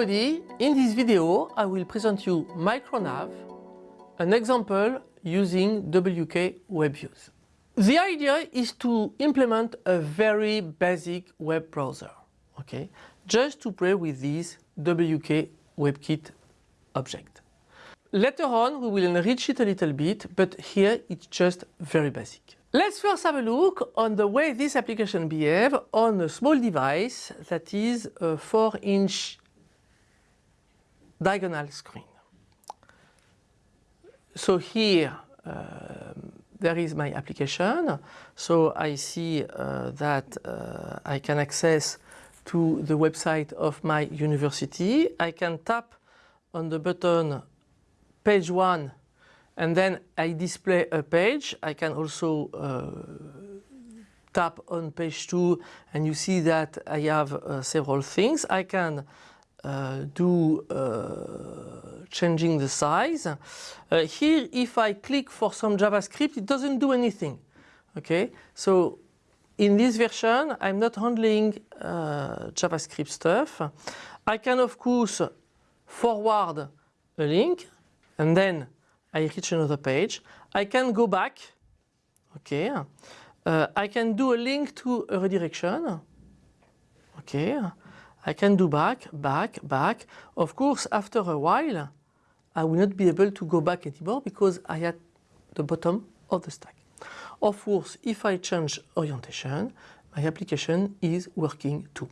everybody, in this video I will present you Micronav, an example using WK. The idea is to implement a very basic web browser, okay? Just to play with this WK WebKit object. Later on we will enrich it a little bit, but here it's just very basic. Let's first have a look on the way this application behaves on a small device that is a 4 inch diagonal screen. So here um, there is my application. So I see uh, that uh, I can access to the website of my university. I can tap on the button page 1 and then I display a page. I can also uh, tap on page 2 and you see that I have uh, several things. I can uh, do uh, changing the size. Uh, here if I click for some JavaScript it doesn't do anything. Okay, so in this version I'm not handling uh, JavaScript stuff. I can of course forward a link and then I reach another page. I can go back, okay. Uh, I can do a link to a redirection, okay. I can do back, back, back. Of course, after a while, I will not be able to go back anymore because I at the bottom of the stack. Of course, if I change orientation, my application is working too.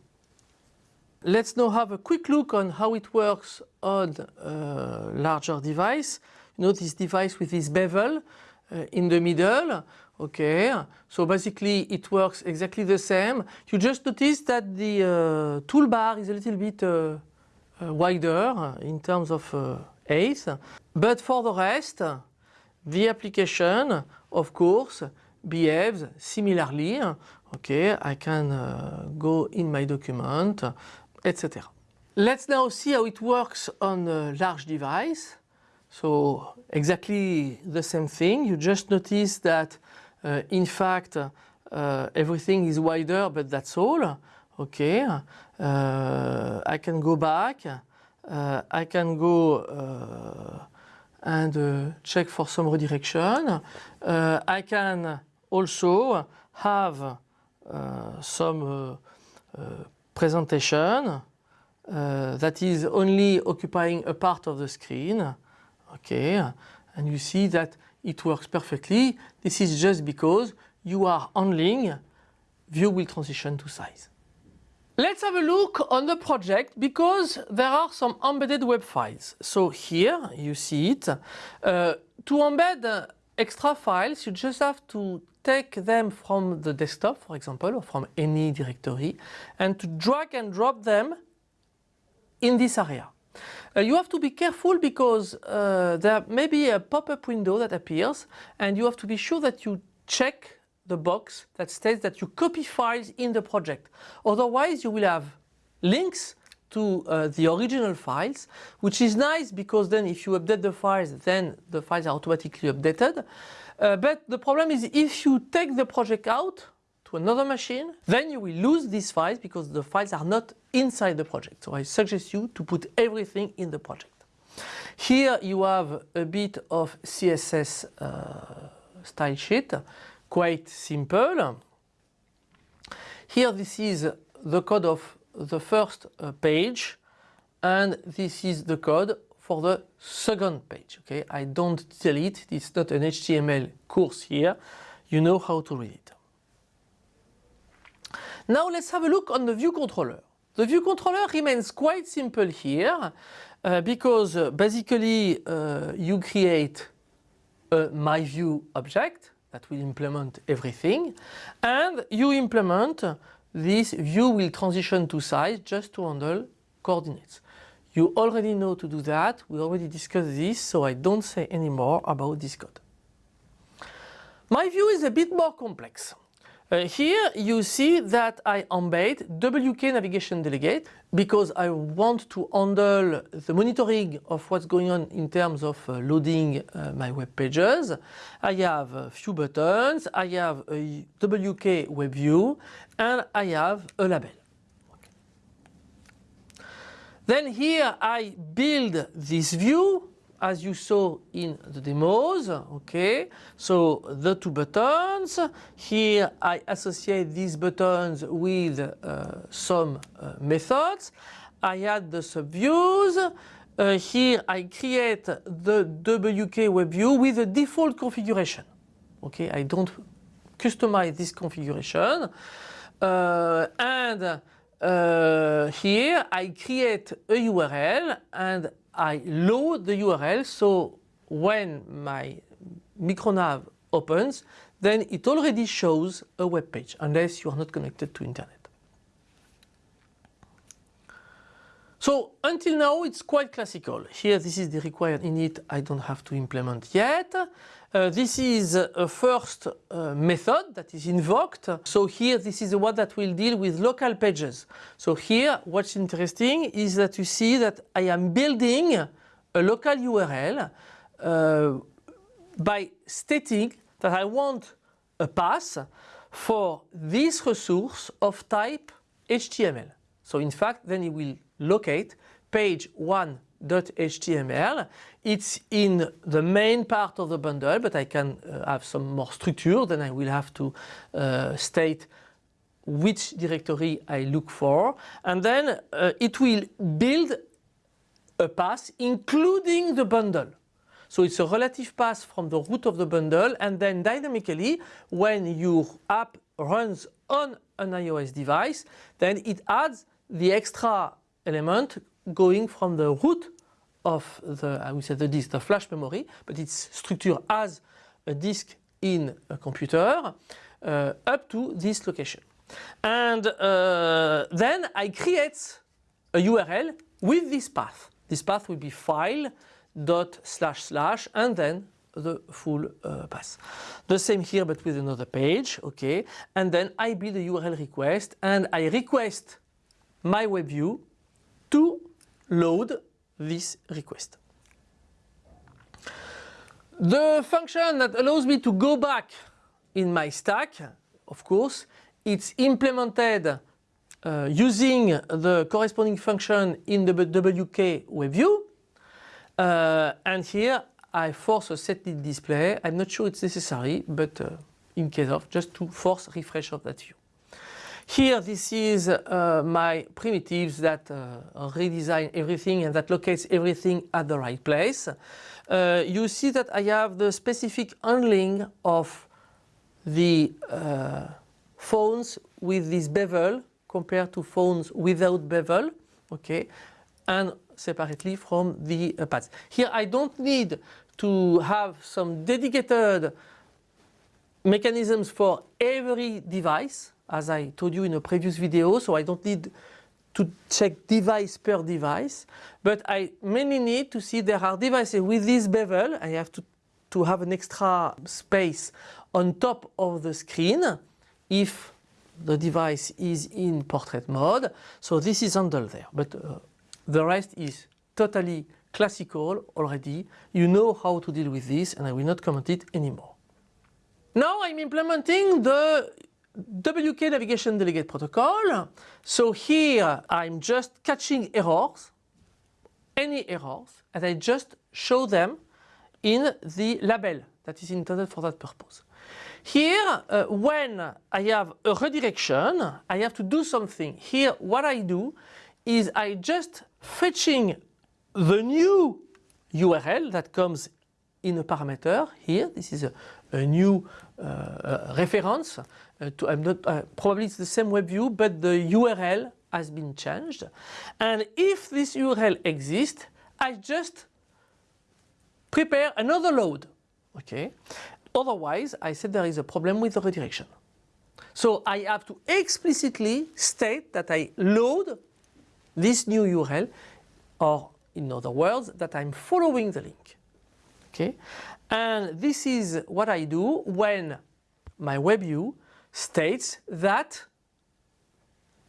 Let's now have a quick look on how it works on a larger device. You know this device with this bevel uh, in the middle. Okay, so basically it works exactly the same. You just notice that the uh, toolbar is a little bit uh, uh wider in terms of uh, height. But for the rest, the application, of course, behaves similarly. Okay, I can uh, go in my document, etc. Let's now see how it works on a large device. So exactly the same thing. You just notice that in fact uh, everything is wider but that's all. Okay. Uh, I can go back. Uh, I can go uh, and uh, check for some redirection. I can also have some presentation that is only occupying a part of the screen okay and you see that it works perfectly. This is just because you are handling view will transition to size. Let's have a look on the project because there are some embedded web files. So here you see it. Uh, to embed extra files you just have to take them from the desktop for example or from any directory and to drag and drop them in this area uh, you have to be careful because uh, there may be a pop-up window that appears and you have to be sure that you check the box that states that you copy files in the project. Otherwise you will have links to uh, the original files, which is nice because then if you update the files, then the files are automatically updated. Uh, but the problem is if you take the project out, to another machine, then you will lose these files because the files are not inside the project. So I suggest you to put everything in the project. Here you have a bit of CSS uh, style sheet, quite simple. Here this is the code of the first uh, page and this is the code for the second page. Okay, I don't tell it, it's not an HTML course here, you know how to read it. Now let's have a look on the view controller. The view controller remains quite simple here uh, because uh, basically uh, you create a my view object that will implement everything and you implement this view will transition to size just to handle coordinates. You already know to do that, we already discussed this so I don't say any more about this code. My view is a bit more complex. Uh, here you see that I embed WK Navigation Delegate because I want to handle the monitoring of what's going on in terms of uh, loading uh, my web pages. I have a few buttons, I have a WK Web View and I have a label. Then here I build this view as you saw in the demos, okay? So the two buttons, here I associate these buttons with uh, some uh, methods. I add the subviews. Uh, here I create the WK web view with a default configuration. Okay, I don't customize this configuration. Uh, and uh, here I create a URL and I load the URL so when my micronav opens then it already shows a web page unless you are not connected to internet. So until now it's quite classical. Here this is the required init I don't have to implement yet. Uh, this is a first uh, method that is invoked. So here this is the one that will deal with local pages. So here what's interesting is that you see that I am building a local URL uh, by stating that I want a path for this resource of type HTML. So in fact then it will locate page 1 .html. It's in the main part of the bundle, but I can uh, have some more structure. Then I will have to uh, state which directory I look for. And then uh, it will build a path including the bundle. So it's a relative path from the root of the bundle and then dynamically when your app runs on an iOS device, then it adds the extra element going from the root of the, I would say the disk, the flash memory, but it's structured as a disk in a computer uh, up to this location. And uh, then I create a URL with this path. This path will be file dot slash slash and then the full uh, path. The same here but with another page, okay. And then I build a URL request and I request my web view to load this request. The function that allows me to go back in my stack, of course, it's implemented uh, using the corresponding function in the WK web view. Uh, and here I force a setNeedsDisplay. I'm not sure it's necessary, but uh, in case of, just to force refresh of that view. Here this is uh, my primitives that uh, redesign everything and that locates everything at the right place. Uh, you see that I have the specific handling of the uh, phones with this bevel compared to phones without bevel, okay, and separately from the uh, pads. Here I don't need to have some dedicated mechanisms for every device as I told you in a previous video, so I don't need to check device per device, but I mainly need to see there are devices with this bevel. I have to, to have an extra space on top of the screen if the device is in portrait mode. So this is handled there, but uh, the rest is totally classical already. You know how to deal with this and I will not comment it anymore. Now I'm implementing the WK Navigation Delegate Protocol. So here I'm just catching errors, any errors, and I just show them in the label that is intended for that purpose. Here, uh, when I have a redirection, I have to do something. Here, what I do is I just fetching the new URL that comes in a parameter here. This is a, a new uh, reference. Uh, to, I'm not, uh, probably it's the same web view, but the URL has been changed. And if this URL exists, I just prepare another load. Okay. Otherwise, I said there is a problem with the redirection. So I have to explicitly state that I load this new URL or in other words that I'm following the link. Okay? And this is what I do when my web view states that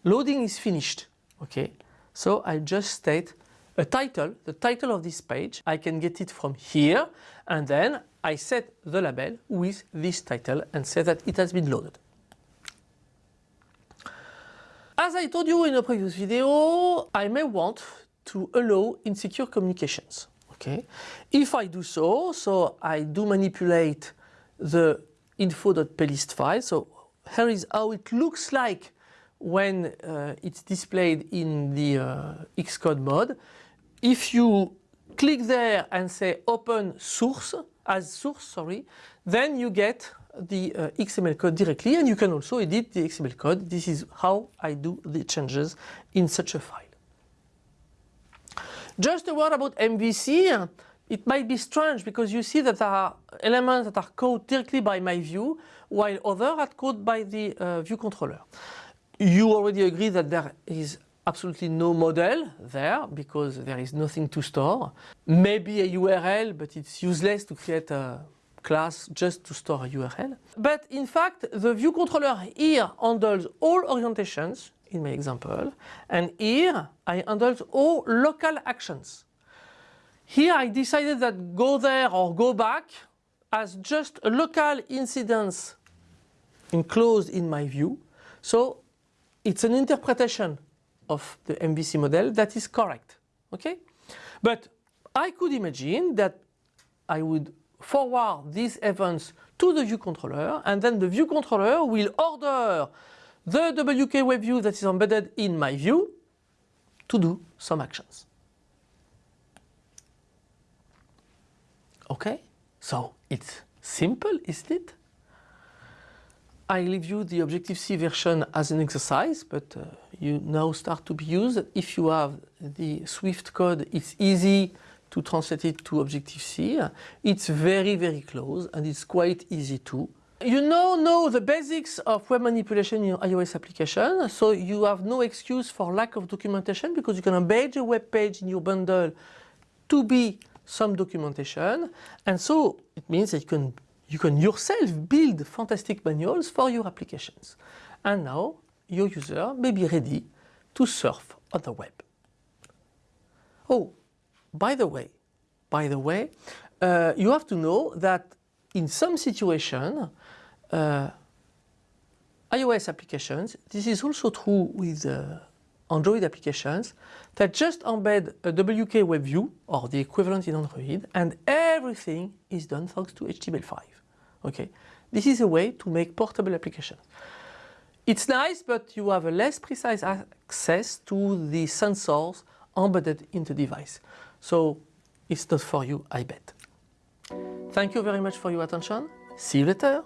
loading is finished. Okay? So I just state a title, the title of this page. I can get it from here and then I set the label with this title and say that it has been loaded. As I told you in a previous video, I may want to allow insecure communications. Okay. If I do so, so I do manipulate the info.plist file. So here is how it looks like when uh, it's displayed in the uh, Xcode mode. If you click there and say open source as source, sorry, then you get the uh, XML code directly and you can also edit the XML code. This is how I do the changes in such a file. Just a word about MVC. It might be strange because you see that there are elements that are coded directly by my view while others are coded by the uh, view controller. You already agree that there is absolutely no model there because there is nothing to store. Maybe a URL, but it's useless to create a class just to store a URL. But in fact, the view controller here handles all orientations in my example. And here I handled all local actions. Here I decided that go there or go back as just a local incidence enclosed in my view. So it's an interpretation of the MVC model that is correct. Okay? But I could imagine that I would forward these events to the view controller and then the view controller will order the WK web view that is embedded in my view to do some actions. Okay, so it's simple, isn't it? I leave you the Objective-C version as an exercise, but uh, you now start to be used. If you have the Swift code, it's easy to translate it to Objective-C. It's very, very close and it's quite easy too. You now know the basics of web manipulation in your iOS application, so you have no excuse for lack of documentation because you can embed a web page in your bundle to be some documentation. And so it means that you can, you can yourself build fantastic manuals for your applications. And now your user may be ready to surf on the web. Oh, by the way, by the way, uh, you have to know that in some situation, uh, iOS applications, this is also true with uh, Android applications that just embed a WK web view or the equivalent in Android and everything is done thanks to HTML5. Okay, This is a way to make portable applications. It's nice, but you have a less precise access to the sensors embedded in the device. So it's not for you, I bet. Thank you very much for your attention. See you later.